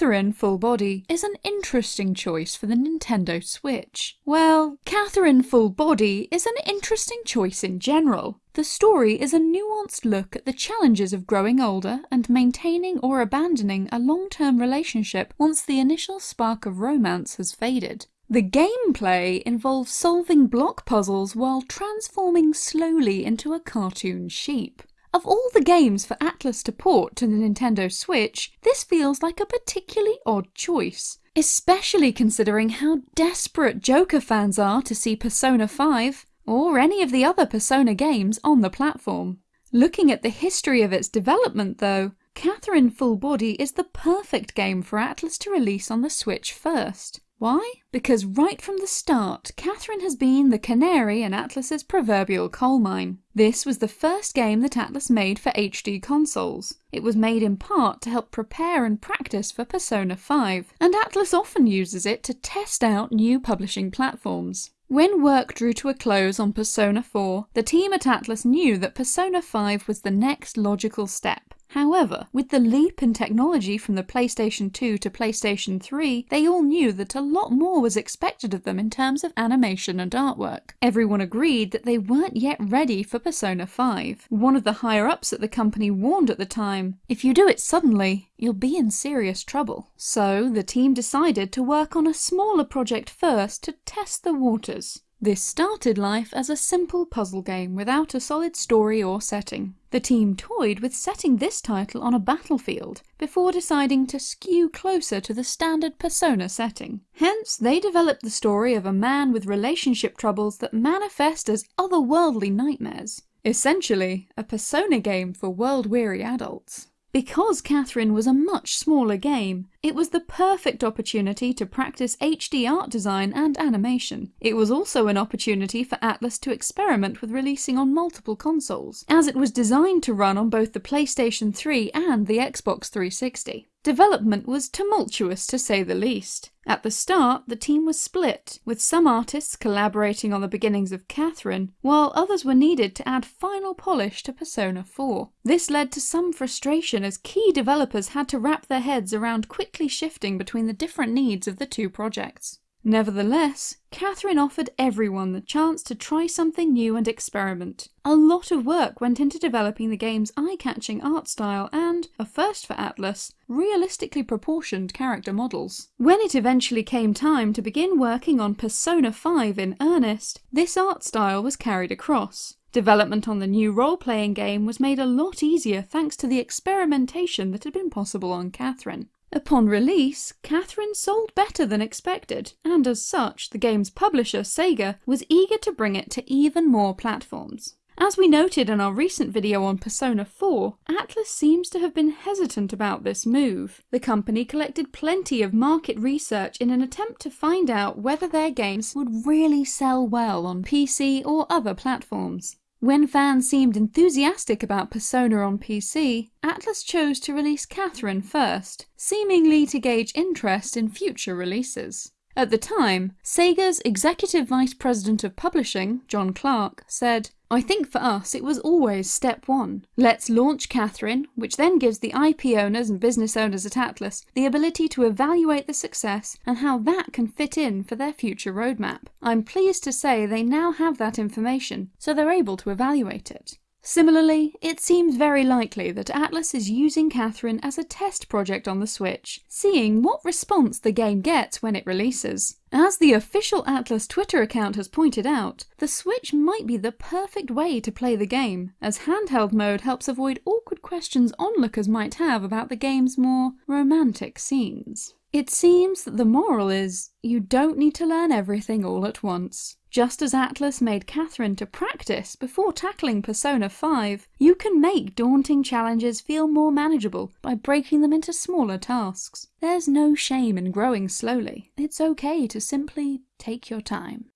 Catherine Full Body is an interesting choice for the Nintendo Switch. Well, Catherine Full Body is an interesting choice in general. The story is a nuanced look at the challenges of growing older and maintaining or abandoning a long-term relationship once the initial spark of romance has faded. The gameplay involves solving block puzzles while transforming slowly into a cartoon sheep. Of all the games for Atlus to port to the Nintendo Switch, this feels like a particularly odd choice, especially considering how desperate Joker fans are to see Persona 5, or any of the other Persona games on the platform. Looking at the history of its development though, Catherine Full Body is the perfect game for Atlus to release on the Switch first. Why? Because right from the start, Catherine has been the canary in Atlus's proverbial coal mine. This was the first game that Atlus made for HD consoles. It was made in part to help prepare and practice for Persona 5, and Atlus often uses it to test out new publishing platforms. When work drew to a close on Persona 4, the team at Atlus knew that Persona 5 was the next logical step. However, with the leap in technology from the PlayStation 2 to PlayStation 3, they all knew that a lot more was expected of them in terms of animation and artwork. Everyone agreed that they weren't yet ready for Persona 5. One of the higher ups at the company warned at the time, if you do it suddenly, you'll be in serious trouble. So the team decided to work on a smaller project first to test the waters. This started life as a simple puzzle game without a solid story or setting. The team toyed with setting this title on a battlefield before deciding to skew closer to the standard Persona setting. Hence, they developed the story of a man with relationship troubles that manifest as otherworldly nightmares. Essentially, a Persona game for world-weary adults. Because Catherine was a much smaller game, it was the perfect opportunity to practice HD art design and animation. It was also an opportunity for Atlus to experiment with releasing on multiple consoles, as it was designed to run on both the PlayStation 3 and the Xbox 360. Development was tumultuous to say the least. At the start, the team was split, with some artists collaborating on the beginnings of Catherine, while others were needed to add final polish to Persona 4. This led to some frustration as key developers had to wrap their heads around quickly shifting between the different needs of the two projects. Nevertheless, Catherine offered everyone the chance to try something new and experiment. A lot of work went into developing the game's eye-catching art style and, a first for Atlus, realistically proportioned character models. When it eventually came time to begin working on Persona 5 in earnest, this art style was carried across. Development on the new role-playing game was made a lot easier thanks to the experimentation that had been possible on Catherine. Upon release, Catherine sold better than expected, and as such, the game's publisher, Sega, was eager to bring it to even more platforms. As we noted in our recent video on Persona 4, Atlus seems to have been hesitant about this move. The company collected plenty of market research in an attempt to find out whether their games would really sell well on PC or other platforms. When fans seemed enthusiastic about Persona on PC, Atlus chose to release Catherine first, seemingly to gauge interest in future releases. At the time, Sega's Executive Vice President of Publishing, John Clark, said, I think for us it was always step one. Let's launch Catherine, which then gives the IP owners and business owners at Atlus the ability to evaluate the success and how that can fit in for their future roadmap. I'm pleased to say they now have that information, so they're able to evaluate it. Similarly, it seems very likely that Atlus is using Catherine as a test project on the Switch, seeing what response the game gets when it releases. As the official Atlus Twitter account has pointed out, the Switch might be the perfect way to play the game, as handheld mode helps avoid awkward questions onlookers might have about the game's more romantic scenes. It seems that the moral is, you don't need to learn everything all at once. Just as Atlus made Catherine to practice before tackling Persona 5, you can make daunting challenges feel more manageable by breaking them into smaller tasks. There's no shame in growing slowly. It's okay to simply take your time.